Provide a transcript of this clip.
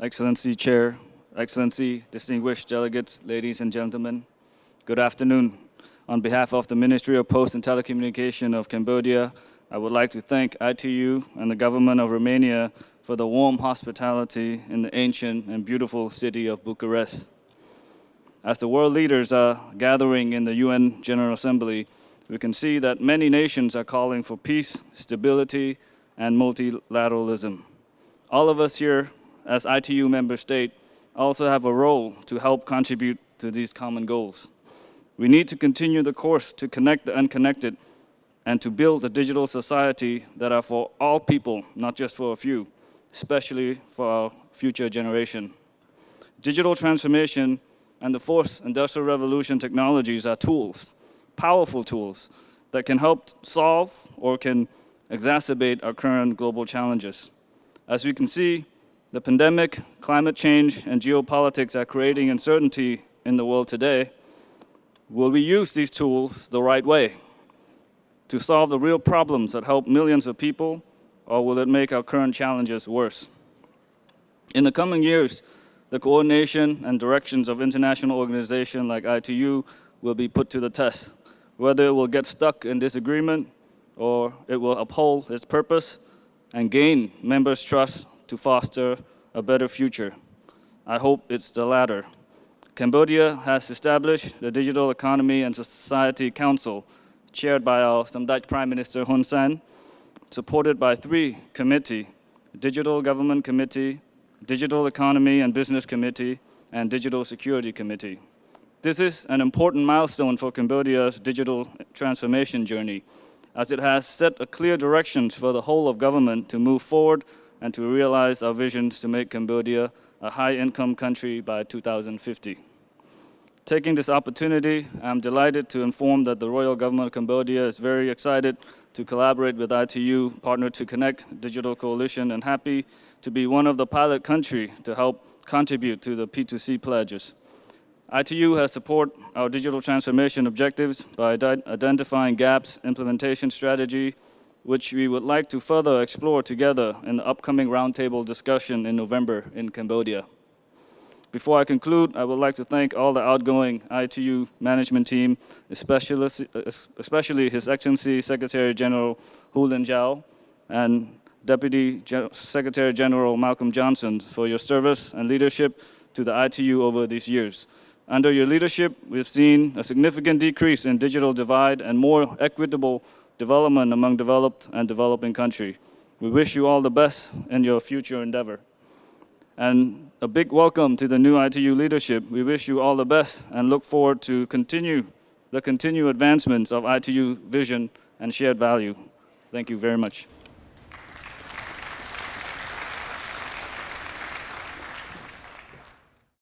Excellency Chair, Excellency, distinguished delegates, ladies and gentlemen, good afternoon. On behalf of the Ministry of Post and Telecommunication of Cambodia, I would like to thank ITU and the government of Romania for the warm hospitality in the ancient and beautiful city of Bucharest. As the world leaders are gathering in the UN General Assembly, we can see that many nations are calling for peace, stability, and multilateralism. All of us here, as ITU member state, also have a role to help contribute to these common goals. We need to continue the course to connect the unconnected and to build a digital society that are for all people, not just for a few especially for our future generation. Digital transformation and the fourth industrial revolution technologies are tools, powerful tools, that can help solve or can exacerbate our current global challenges. As we can see, the pandemic, climate change, and geopolitics are creating uncertainty in the world today. Will we use these tools the right way to solve the real problems that help millions of people or will it make our current challenges worse? In the coming years, the coordination and directions of international organizations like ITU will be put to the test. Whether it will get stuck in disagreement or it will uphold its purpose and gain members' trust to foster a better future. I hope it's the latter. Cambodia has established the Digital Economy and Society Council, chaired by our Samdech Prime Minister Hun Sen, supported by three committee, Digital Government Committee, Digital Economy and Business Committee, and Digital Security Committee. This is an important milestone for Cambodia's digital transformation journey, as it has set a clear directions for the whole of government to move forward and to realize our visions to make Cambodia a high-income country by 2050. Taking this opportunity, I'm delighted to inform that the Royal Government of Cambodia is very excited to collaborate with ITU, partner to connect Digital Coalition, and happy to be one of the pilot country to help contribute to the P2C pledges. ITU has support our digital transformation objectives by identifying gaps, implementation strategy, which we would like to further explore together in the upcoming roundtable discussion in November in Cambodia. Before I conclude, I would like to thank all the outgoing ITU management team, especially, especially His Excellency Secretary General Houlin Zhao and Deputy Secretary General Malcolm Johnson for your service and leadership to the ITU over these years. Under your leadership, we've seen a significant decrease in digital divide and more equitable development among developed and developing countries. We wish you all the best in your future endeavor. And a big welcome to the new ITU leadership. We wish you all the best and look forward to continue the continued advancements of ITU vision and shared value. Thank you very much.